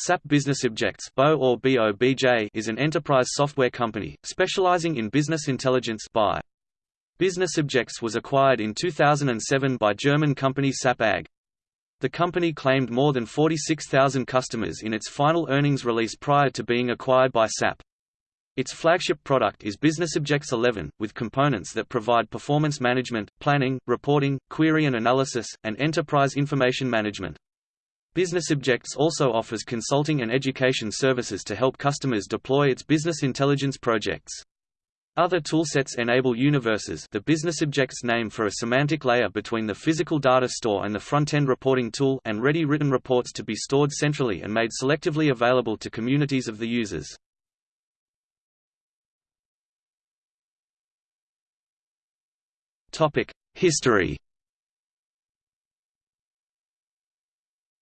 SAP Business Objects or BOBJ is an enterprise software company, specializing in business intelligence by. Business Objects was acquired in 2007 by German company SAP AG. The company claimed more than 46,000 customers in its final earnings release prior to being acquired by SAP. Its flagship product is Business Objects 11, with components that provide performance management, planning, reporting, query and analysis, and enterprise information management. Business Objects also offers consulting and education services to help customers deploy its business intelligence projects. Other toolsets enable universes the business objects name for a semantic layer between the physical data store and the front-end reporting tool and ready written reports to be stored centrally and made selectively available to communities of the users. History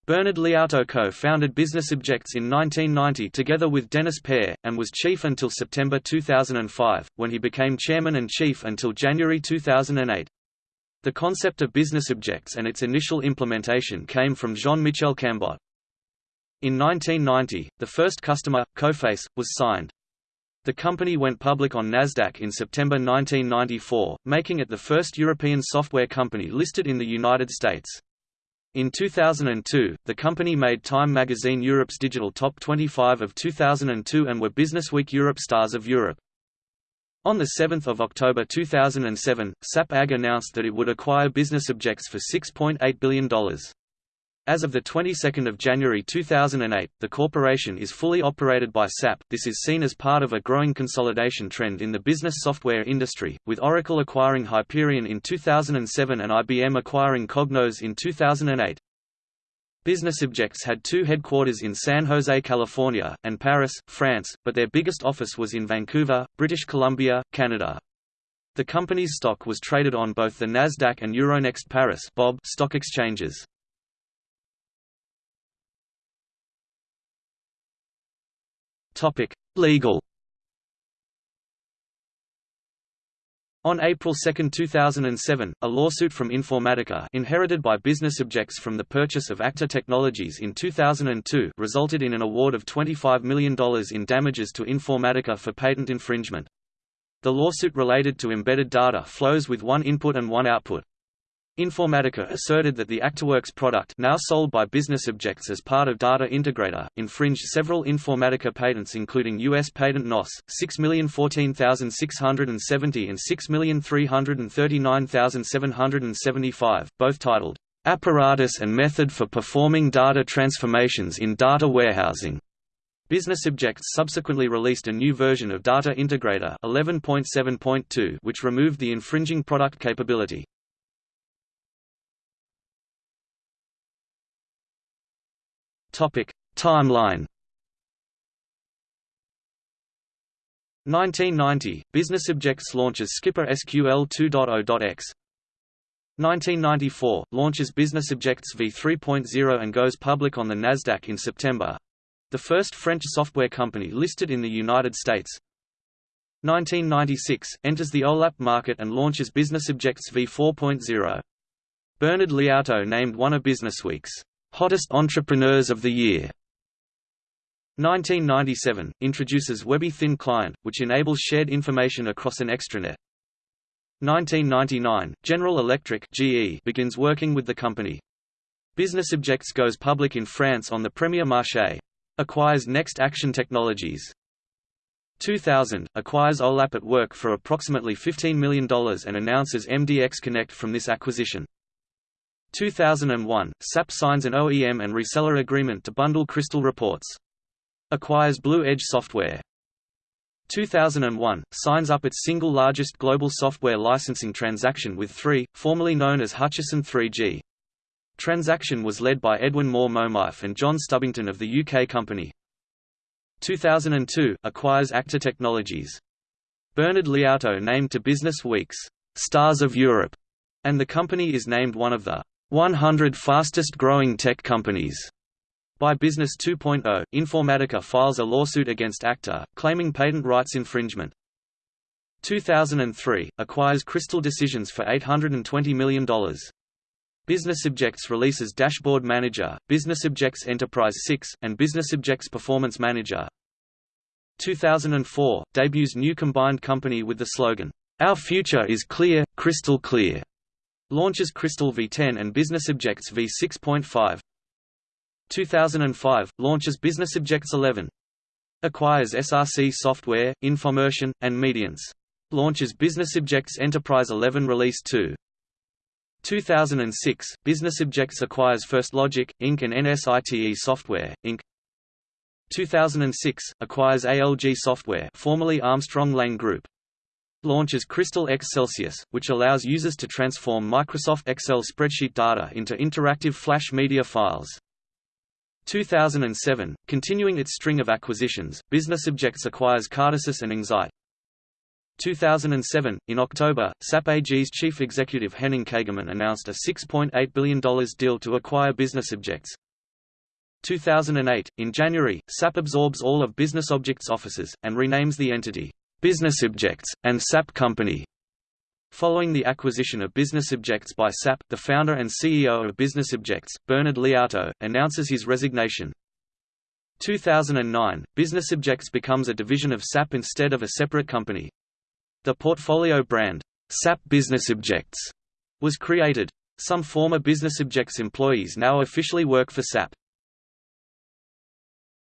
Bernard Liautaud co-founded Business Objects in 1990 together with Denis Payre, and was chief until September 2005, when he became chairman and chief until January 2008. The concept of business objects and its initial implementation came from Jean-Michel Cambot. In 1990, the first customer, Coface, was signed. The company went public on Nasdaq in September 1994, making it the first European software company listed in the United States. In 2002, the company made Time magazine Europe's digital top 25 of 2002 and were Businessweek Europe Stars of Europe. On 7 October 2007, SAP AG announced that it would acquire Business Objects for $6.8 billion. As of the 22nd of January 2008, the corporation is fully operated by SAP. This is seen as part of a growing consolidation trend in the business software industry, with Oracle acquiring Hyperion in 2007 and IBM acquiring Cognos in 2008. Business Objects had two headquarters in San Jose, California, and Paris, France, but their biggest office was in Vancouver, British Columbia, Canada. The company's stock was traded on both the Nasdaq and Euronext Paris (BOB) stock exchanges. Topic: Legal. On April 2, 2007, a lawsuit from Informatica inherited by Business Objects from the purchase of Acta Technologies in 2002 resulted in an award of $25 million in damages to Informatica for patent infringement. The lawsuit related to embedded data flows with one input and one output. Informatica asserted that the ActaWorks product now sold by Business Objects as part of Data Integrator, infringed several Informatica patents including U.S. Patent NOS, 6014670 and 6339775, both titled, "'Apparatus and Method for Performing Data Transformations in Data Warehousing' Business Objects subsequently released a new version of Data Integrator 11.7.2 which removed the infringing product capability. Timeline. 1990 – Business Objects launches Skipper SQL 2.0.x 1994 – Launches Business Objects v3.0 and goes public on the Nasdaq in September. The first French software company listed in the United States 1996 – Enters the OLAP market and launches Business Objects v4.0. Bernard Liautaud named one of Businessweek's Hottest Entrepreneurs of the Year 1997 introduces Webby Thin Client, which enables shared information across an extranet. 1999 General Electric (GE) begins working with the company. Business Objects goes public in France on the Premier Marché. Acquires Next Action Technologies. 2000 acquires OLAP at Work for approximately $15 million and announces MDX Connect from this acquisition. 2001, SAP signs an OEM and reseller agreement to bundle Crystal Reports. Acquires Blue Edge Software. 2001, signs up its single largest global software licensing transaction with 3, formerly known as Hutchison 3G. Transaction was led by Edwin Moore Momife and John Stubbington of the UK company. 2002, acquires Acta Technologies. Bernard Liautaud named to Business Week's Stars of Europe, and the company is named one of the 100 Fastest Growing Tech Companies. By Business 2.0, Informatica files a lawsuit against Acta, claiming patent rights infringement. 2003, acquires Crystal Decisions for $820 million. BusinessObjects releases Dashboard Manager, BusinessObjects Enterprise 6, and BusinessObjects Performance Manager. 2004 debuts new combined company with the slogan, "Our future is clear, crystal clear." Launches Crystal v10 and Business Objects v6.5. 2005 launches Business Objects 11. Acquires SRC Software, Infommersion, and Medience. Launches Business Objects Enterprise 11 Release 2. 2006, Business Objects acquires FirstLogic, Inc. and NSITE Software, Inc. 2006, acquires ALG Software formerly Armstrong Lang Group. Launches Crystal Xcelsius, which allows users to transform Microsoft Excel spreadsheet data into interactive flash media files. 2007, continuing its string of acquisitions, BusinessObjects acquires Cartesis and Inxight. 2007, in October, SAP AG's chief executive Henning Kagermann announced a $6.8 billion deal to acquire BusinessObjects. 2008, in January, SAP absorbs all of BusinessObjects' offices, and renames the entity, BusinessObjects, and SAP Company. Following the acquisition of BusinessObjects by SAP, the founder and CEO of BusinessObjects, Bernard Liautaud, announces his resignation. 2009, BusinessObjects becomes a division of SAP instead of a separate company. The portfolio brand, SAP BusinessObjects, was created. Some former BusinessObjects employees now officially work for SAP.